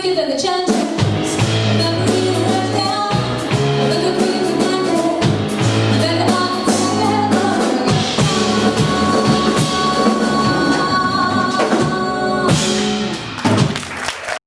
quicker than the challenge